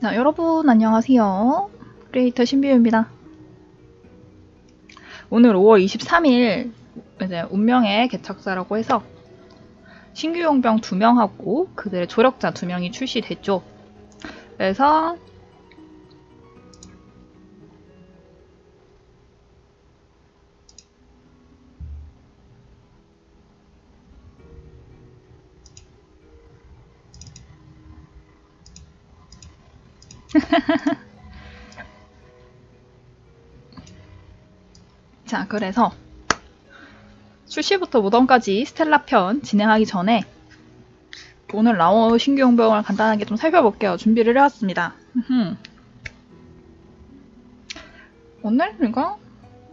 자, 여러분 안녕하세요. 크리에이터 신비유입니다. 오늘 5월 23일 이제 운명의 개척사라고 해서 신규 용병 2명하고 그들의 조력자 2명이 출시됐죠. 그래서 자, 그래서 출시부터 무덤까지 스텔라 편 진행하기 전에 오늘 신규 용병을 간단하게 좀 살펴볼게요. 준비를 해왔습니다. 오늘 이거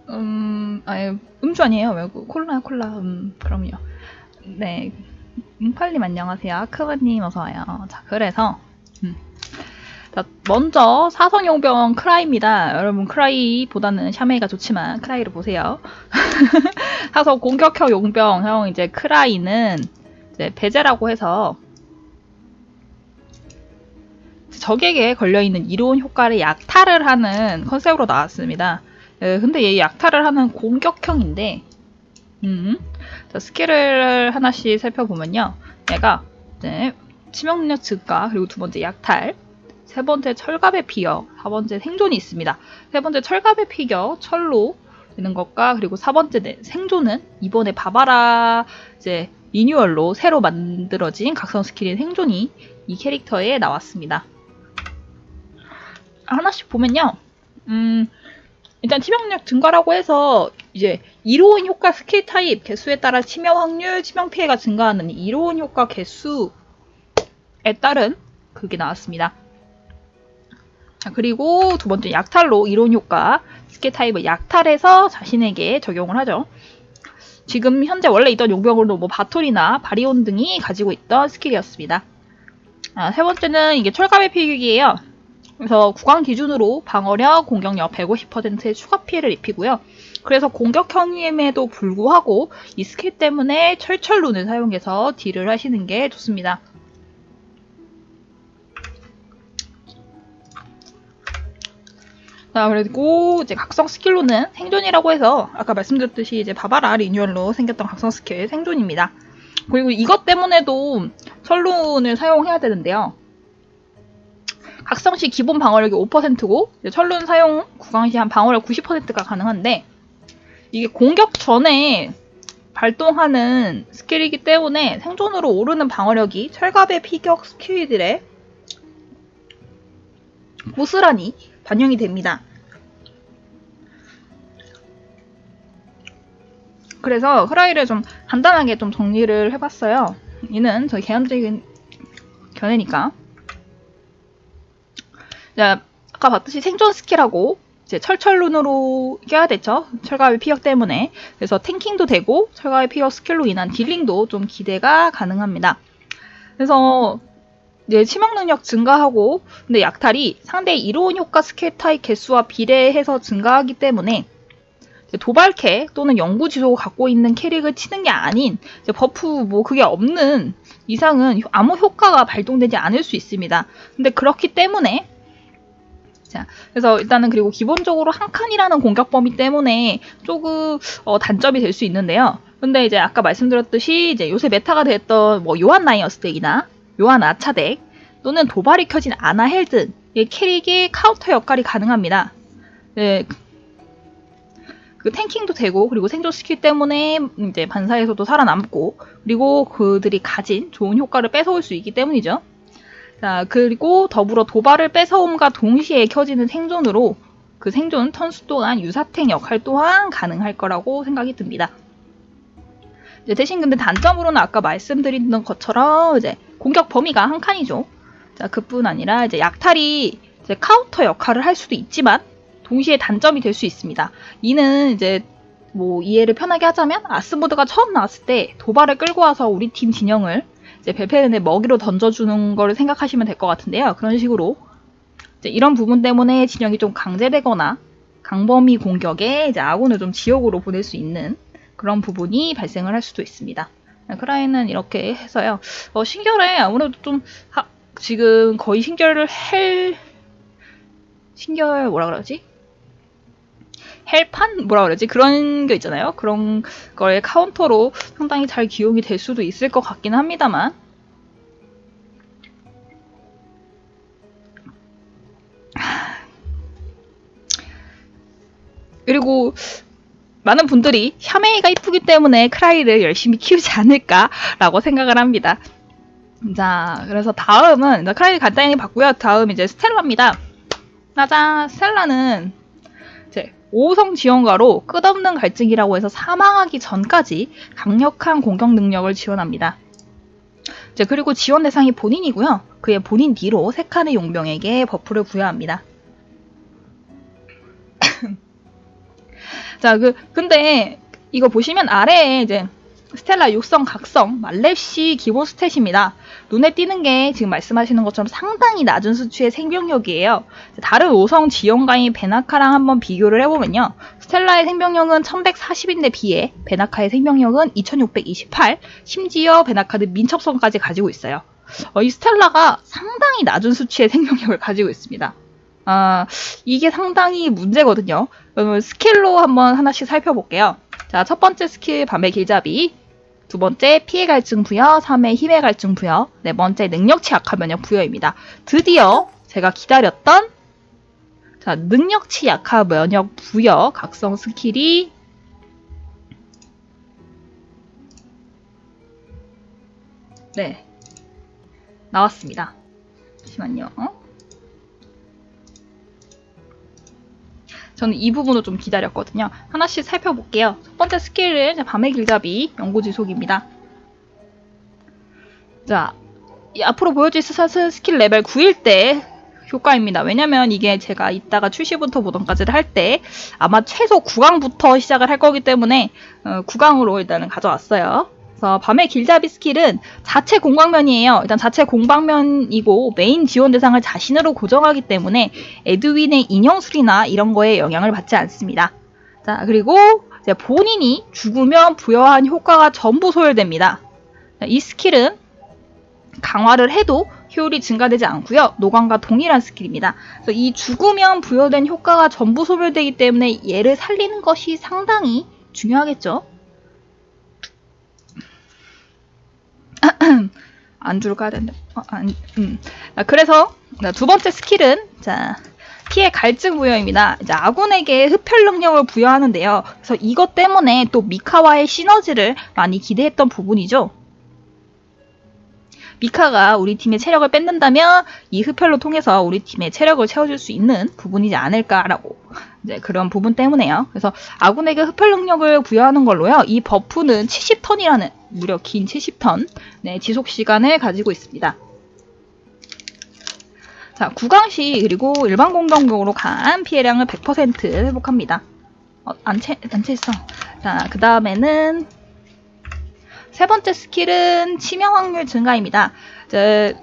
음, 아니, 음주 아니에요. 외국 콜라요, 콜라. 음, 그럼요. 네. 음팔님 안녕하세요. 아크바님 어서와요. 자, 그래서 음. 자, 먼저 사성용병 크라이입니다. 여러분 크라이보다는 샤메이가 좋지만 크라이를 보세요. 사성 공격형 용병 형 이제 크라이는 이제 배제라고 해서 적에게 걸려있는 이로운 효과를 약탈을 하는 컨셉으로 나왔습니다. 예, 근데 얘 약탈을 하는 공격형인데 음, 자, 스킬을 하나씩 살펴보면요. 얘가 이제 치명력 증가 그리고 두 번째 약탈 세 번째 철갑의 피격, 사 번째 생존이 있습니다. 세 번째 철갑의 피격, 철로 되는 것과 그리고 사 번째 생존은 이번에 바바라 이제 리뉴얼로 새로 만들어진 각성 스킬인 생존이 이 캐릭터에 나왔습니다. 하나씩 보면요. 음, 일단 치명력 증가라고 해서 이제 이로운 효과 스킬 타입 개수에 따라 치명 확률, 치명 피해가 증가하는 이로운 효과 개수에 따른 그게 나왔습니다. 자, 그리고 두 번째 약탈로 이로운 효과 스킬 타입을 약탈해서 자신에게 적용을 하죠. 지금 현재 원래 있던 용병으로도 뭐 바톨이나 바리온 등이 가지고 있던 스킬이었습니다. 아, 세 번째는 이게 철갑의 피격이에요. 그래서 구강 기준으로 방어력, 공격력 150%의 추가 피해를 입히고요. 그래서 공격형임에도 불구하고 이 스킬 때문에 철철룬을 사용해서 deal을 하시는 게 좋습니다. 그리고 이제 각성 스킬로는 생존이라고 해서 아까 말씀드렸듯이 이제 바바라 리뉴얼로 생겼던 각성 스킬 생존입니다. 그리고 이것 때문에도 철룬을 사용해야 되는데요. 각성 시 기본 방어력이 5%고 철룬 사용 구강 시 한 방어력 90%가 가능한데 이게 공격 전에 발동하는 스킬이기 때문에 생존으로 오르는 방어력이 철갑의 피격 스킬들에 고스란히 반영이 됩니다. 그래서 크라이를 좀 간단하게 좀 정리를 해봤어요. 얘는 저희 개인적인 견해니까. 자, 아까 봤듯이 생존 스킬하고 이제 철철룬으로 껴야 되죠. 철갑의 피격 때문에. 그래서 tanking도 되고 철갑의 피격 스킬로 인한 dealing도 좀 기대가 가능합니다. 그래서 이제 치명 능력 증가하고 근데 약탈이 상대의 이로운 효과 스킬 타입 개수와 비례해서 증가하기 때문에 도발캐 또는 영구 지속을 갖고 있는 캐릭을 치는 게 아닌 buff 뭐 그게 없는 이상은 아무 효과가 발동되지 않을 수 있습니다. 근데 그렇기 때문에 자, 그래서 일단은 그리고 기본적으로 한 칸이라는 공격 범위 때문에 조금 어, 단점이 될 수 있는데요. 근데 이제 아까 말씀드렸듯이 이제 요새 meta가 됐던 뭐 요한 나이어스 deck이나 요한 아차 deck 또는 도발이 켜진 아나 헬든 캐릭의 카운터 역할이 가능합니다. 네, 그 탱킹도 되고 그리고 생존 스킬 때문에 이제 반사에서도 살아남고 그리고 그들이 가진 좋은 효과를 뺏어올 수 있기 때문이죠. 자 그리고 더불어 도발을 뺏어옴과 동시에 켜지는 생존으로 그 생존 턴수 동안 유사탱 역할 또한 가능할 거라고 생각이 듭니다. 대신 근데 단점으로는 아까 말씀드린 것처럼 이제 공격 범위가 한 칸이죠. 자 그뿐 아니라 이제 약탈이 이제 카운터 역할을 할 수도 있지만 동시에 단점이 될 수 있습니다. 이는 이제 뭐 이해를 편하게 하자면 아스모드가 처음 나왔을 때 도발을 끌고 와서 우리 팀 진영을 이제 벨페른의 먹이로 던져주는 걸 생각하시면 될 것 같은데요. 그런 식으로 이런 부분 때문에 진영이 좀 강제되거나 광범위 공격에 이제 아군을 좀 지옥으로 보낼 수 있는 그런 부분이 발생을 할 수도 있습니다. 크라이는 이렇게 해서요. 어, 신결에 아무래도 좀 하, 지금 거의 신결을 할 신결 뭐라 그러지? 헬판 뭐라 그러지? 그런 게 있잖아요. 그런 거에 카운터로 상당히 잘 기용이 될 수도 있을 것 같긴 합니다만 그리고 많은 분들이 샤메이가 이쁘기 때문에 크라이를 열심히 키우지 않을까라고 생각을 합니다. 자, 그래서 다음은 크라이 간단히 봤고요. 다음 이제 스텔라입니다. 짜잔, 스텔라는 이제 5성 지원가로 끝없는 갈증이라고 해서 사망하기 전까지 강력한 공격 능력을 지원합니다. 이제 그리고 지원 대상이 본인이고요. 그의 본인 뒤로 세 칸의 용병에게 buff를 부여합니다. 자, 그 근데 이거 보시면 아래에 이제 스텔라 육성, 각성, 말렙시 기본 스탯입니다. 눈에 띄는 게 지금 말씀하시는 것처럼 상당히 낮은 수치의 생명력이에요. 다른 5성 지원가인 베나카랑 한번 비교를 해보면요. 스텔라의 생명력은 1140인데 비해 베나카의 생명력은 2628, 심지어 베나카는 민첩성까지 가지고 있어요. 어, 이 스텔라가 상당히 낮은 수치의 생명력을 가지고 있습니다. 아, 이게 상당히 문제거든요. 그러면 skill로 한번 하나씩 살펴볼게요. 자, 첫 번째 스킬 밤의 길잡이, 두 번째 피의 갈증 부여, 3회 힘의 갈증 부여, 네 번째 능력치 약화 면역 부여입니다. 드디어 제가 기다렸던 자, 능력치 약화 면역 부여 각성 skill이 네 나왔습니다. 잠시만요. 저는 이 부분을 좀 기다렸거든요. 하나씩 살펴볼게요. 첫 번째 skill은 밤의 길잡이 영구 지속입니다. 자, 앞으로 보여줄 스샷은 스킬 레벨 9일 때 효과입니다. 왜냐면 이게 제가 이따가 출시부터 보던까지를 할 때 아마 최소 9강부터 시작을 할 거기 때문에 어, 9강으로 일단은 가져왔어요. 그래서 밤의 길잡이 skill은 자체 공방면이에요. 일단 자체 공방면이고 메인 지원 대상을 자신으로 고정하기 때문에 에드윈의 인형술이나 이런 거에 영향을 받지 않습니다. 자 그리고 본인이 죽으면 부여한 효과가 전부 소멸됩니다. 이 skill은 강화를 해도 효율이 증가되지 않고요. 노강과 동일한 skill입니다. 그래서 이 죽으면 부여된 효과가 전부 소멸되기 때문에 얘를 살리는 것이 상당히 중요하겠죠. 안주를 까야 된다. 어, 안, 음. 자, 그래서 두 번째 스킬은 자 피해 갈증 부여입니다. 이제 아군에게 흡혈 능력을 부여하는데요. 그래서 이것 때문에 또 미카와의 시너지를 많이 기대했던 부분이죠. 미카가 우리 팀의 체력을 뺏는다면 이 흡혈로 통해서 우리 팀의 체력을 채워줄 수 있는 부분이지 않을까라고 이제 그런 부분 때문에요. 그래서 아군에게 흡혈 능력을 부여하는 걸로요. 이 buff는 70턴이라는 무려 긴 70턴 네, 지속 시간을 가지고 있습니다. 자, 구강시 그리고 일반 공격력으로 간 피해량을 100% 회복합니다. 어, 안 채, 안 채했어. 자, 그 다음에는 세 번째 skill은 치명 확률 증가입니다. 저,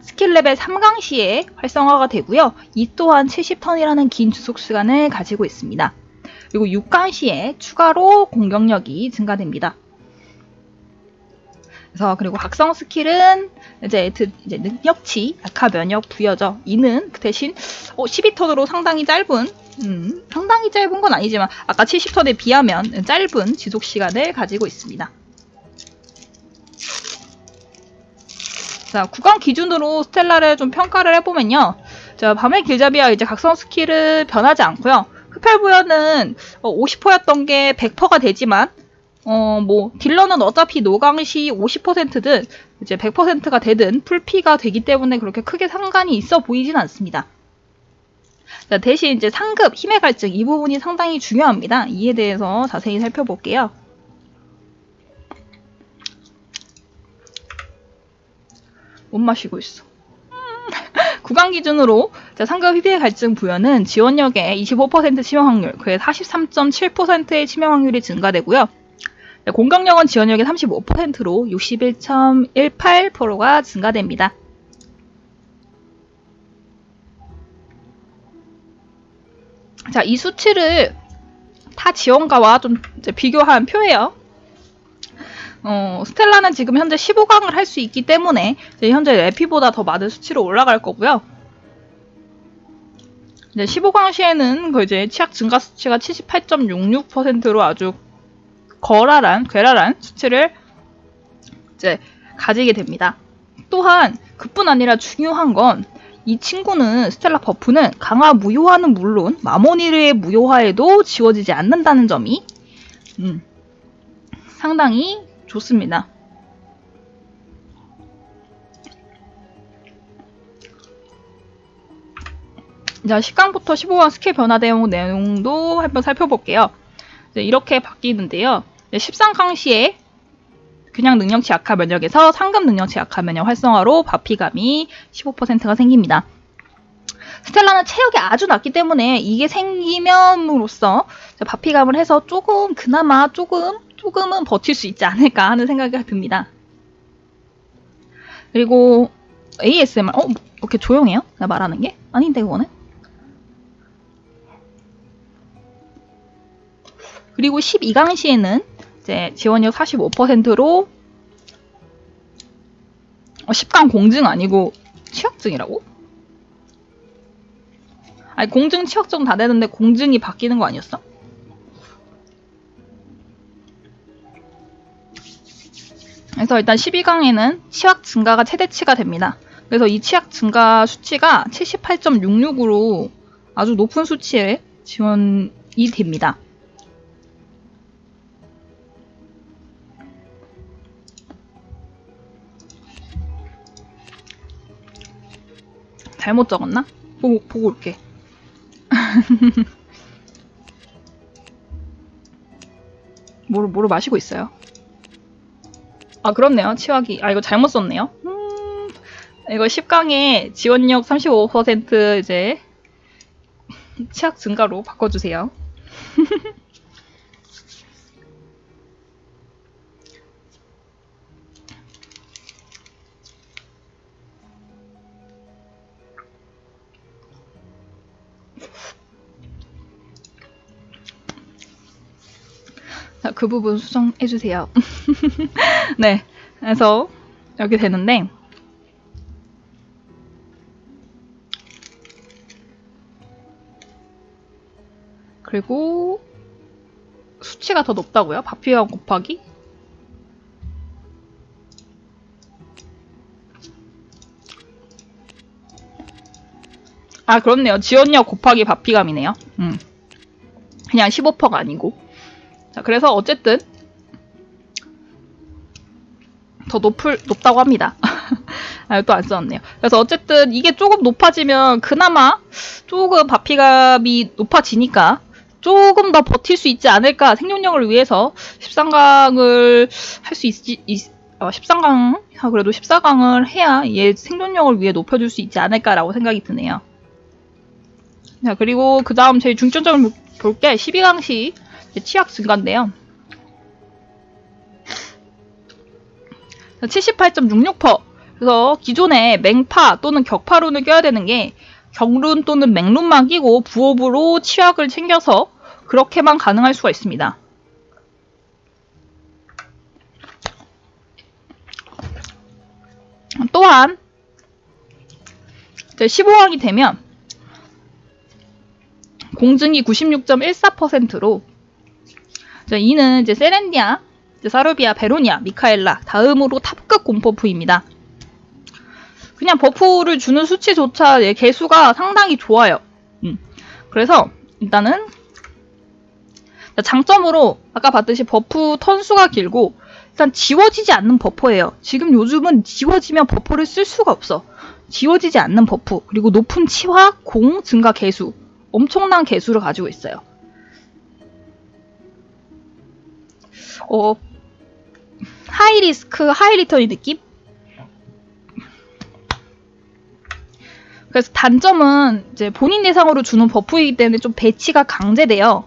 스킬 레벨 3강 시에 활성화가 되고요. 이 또한 70턴이라는 긴 지속 시간을 가지고 있습니다. 그리고 6강 시에 추가로 공격력이 증가됩니다. 그래서 그리고 각성 스킬은 이제, 이제 능력치 약화 면역 부여죠. 이는 그 대신 어, 12턴으로 상당히 짧은 음, 상당히 짧은 건 아니지만 아까 70턴에 비하면 짧은 지속 시간을 가지고 있습니다. 자, 구강 기준으로 스텔라를 좀 평가를 해보면요. 자, 밤의 길잡이와 이제 각성 스킬은 변하지 않고요. 흡혈 부여는 50%였던 어, 게 100%가 되지만 어, 뭐, 딜러는 어차피 노강시 50%든 이제 100%가 되든 풀피가 되기 때문에 그렇게 크게 상관이 있어 보이진 않습니다. 자, 대신 이제 상급, 힘의 갈증, 이 부분이 상당히 중요합니다. 이에 대해서 자세히 살펴볼게요. 못 마시고 있어. 구강 기준으로 상급 희비의 갈증 부여는 지원력의 25% 치명 확률, 그의 43.7%의 치명 확률이 증가되고요. 공격력은 지원력의 35%로 61.18%가 증가됩니다. 자, 이 수치를 타 지원가와 좀 비교한 표예요. 어, 스텔라는 지금 현재 15강을 할 수 있기 때문에 현재 레피보다 더 많은 수치로 올라갈 거고요. 이제 15강 시에는 그 이제 치약 증가 수치가 78.66%로 아주 거랄한, 괴랄한 수치를 이제 가지게 됩니다. 또한 그뿐 아니라 중요한 건 이 친구는 스텔라 버프는 강화 무효화는 물론 마모니르의 무효화에도 지워지지 않는다는 점이 음, 상당히 좋습니다. 자, 10강부터 15강 스킬 변화 대응 내용도 한번 살펴볼게요. 이렇게 바뀌는데요. 13강 시에 그냥 능력치 약화 면역에서 상급 능력치 약화 면역 활성화로 바피감이 15%가 생깁니다. 스텔라는 체력이 아주 낮기 때문에 이게 생기면으로써 바피감을 해서 조금 그나마 조금 조금은 버틸 수 있지 않을까 하는 생각이 듭니다. 그리고 ASMR 어 이렇게 조용해요? 나 말하는 게 아닌데 그거는 그리고 12강 시에는 이제 지원율 45%로 어, 10강 공증 아니고 취약증이라고? 아니 공증 취약증 다 되는데 공증이 바뀌는 거 아니었어? 그래서 일단 12강에는 치약 증가가 최대치가 됩니다. 그래서 이 치약 증가 수치가 78.66으로 아주 높은 수치에 지원이 됩니다. 잘못 적었나? 보고, 보고 올게. 뭐를, 뭐를 마시고 있어요? 아, 그렇네요. 치화기. 아, 이거 잘못 썼네요. 음, 이거 10강에 지원력 35% 이제 치약 증가로 바꿔주세요. 그 부분 수정해주세요. 네. 그래서 이렇게 되는데, 그리고 수치가 더 높다고요? 바피와 곱하기? 아, 그렇네요. 지원력 곱하기 바피감이네요. 음. 그냥 15%가 아니고. 자, 그래서 어쨌든 더 높을, 높다고 합니다. 아, 또안 써놨네요. 그래서 어쨌든 이게 조금 높아지면 그나마 조금 바피감이 높아지니까 조금 더 버틸 수 있지 않을까 생존력을 위해서 13강을 할 수 있지, 있, 어, 13강, 그래도 14강을 해야 얘 생존력을 위해 높여줄 수 있지 않을까라고 생각이 드네요. 자, 그리고 그 다음 제일 중점적으로 볼게 12강시 치약 증가인데요. 78.66%. 그래서 기존에 맹파 또는 격파룬을 껴야 되는 게 격룬 또는 맹룬만 끼고 부업으로 치약을 챙겨서 그렇게만 가능할 수가 있습니다. 또한 15강이 되면 공증이 96.14%로 이는 이제 세렌디아, 이제 사르비아, 베로니아, 미카엘라 다음으로 탑급 공buff입니다. 그냥 buff를 주는 수치조차 계수가 상당히 좋아요. 음. 그래서 일단은 장점으로 아까 봤듯이 buff 턴수가 길고 일단 지워지지 않는 버퍼예요. 지금 요즘은 지워지면 buffer를 쓸 수가 없어. 지워지지 않는 buff 그리고 높은 치화, 공 증가 계수 엄청난 계수를 가지고 있어요. 어, high risk, high return의 느낌? 그래서 단점은 이제 본인 대상으로 주는 buff이기 때문에 좀 배치가 강제돼요.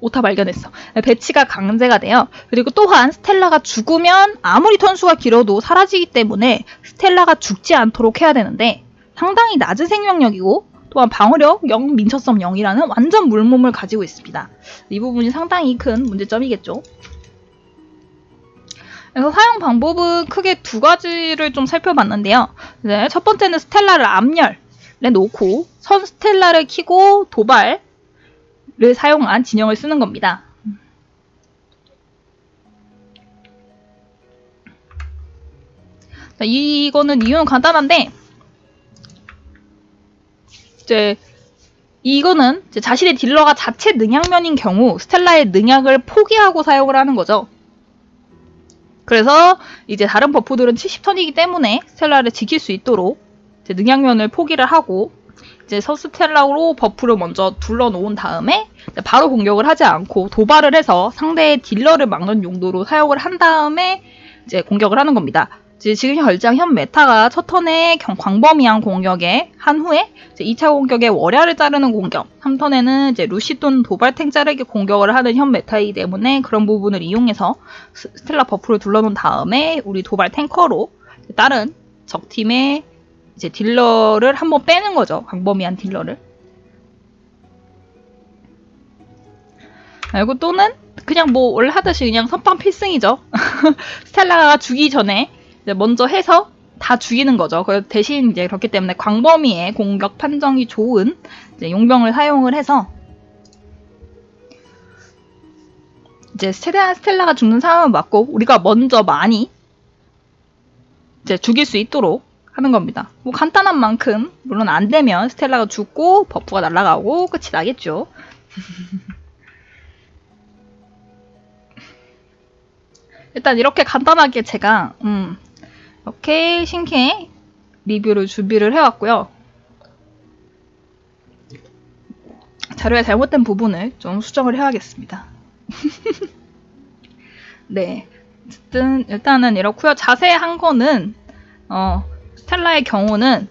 오타 발견했어. 배치가 강제가 돼요. 그리고 또한 스텔라가 죽으면 아무리 턴수가 길어도 사라지기 때문에 스텔라가 죽지 않도록 해야 되는데 상당히 낮은 생명력이고 또한 방어력 0, 민첩성 0이라는 완전 물몸을 가지고 있습니다. 이 부분이 상당히 큰 문제점이겠죠. 그래서 사용 방법은 크게 두 가지를 좀 살펴봤는데요. 네, 첫 번째는 스텔라를 암열, 놓고 선 스텔라를 키고 도발을 사용한 진영을 쓰는 겁니다. 자, 이거는 이유는 간단한데 이제 이거는 이제 자신의 딜러가 자체 능약면인 경우 스텔라의 능약을 포기하고 사용을 하는 거죠. 그래서 이제 다른 버프들은 70턴이기 때문에 스텔라를 지킬 수 있도록 능약면을 포기를 하고 이제 서스텔라로 buff를 먼저 둘러놓은 다음에 바로 공격을 하지 않고 도발을 해서 상대의 딜러를 막는 용도로 사용을 한 다음에 이제 공격을 하는 겁니다. 지금 결장 현 meta가 첫 턴에 광범위한 공격에 한 후에 2차 공격에 월야를 자르는 공격, 3턴에는 이제 루시돈 도발탱 자르기 공격을 하는 현 meta이기 때문에 그런 부분을 이용해서 스텔라 buff를 둘러놓은 다음에 우리 도발 탱커로 다른 적팀의 이제 딜러를 한번 빼는 거죠. 광범위한 딜러를. 그리고 또는 그냥 뭐 원래 하듯이 그냥 선빵 필승이죠. 스텔라가 죽기 전에 먼저 해서 다 죽이는 거죠. 대신 이제 그렇기 때문에 광범위의 공격 판정이 좋은 용병을 사용을 해서 이제 스텔라, 스텔라가 죽는 상황을 맞고 우리가 먼저 많이 이제 죽일 수 있도록 하는 겁니다. 뭐 간단한 만큼 물론 안 되면 스텔라가 죽고 버프가 날아가고 끝이 나겠죠. 일단 이렇게 간단하게 제가 음, 이렇게 신캐 리뷰를 준비를 해왔고요. 자료에 잘못된 부분을 좀 수정을 해야겠습니다. 네. 어쨌든 일단은 이렇고요. 자세한 거는 어, 스텔라의 경우는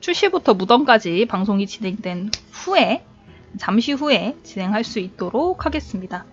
출시부터 무덤까지 방송이 진행된 후에 잠시 후에 진행할 수 있도록 하겠습니다.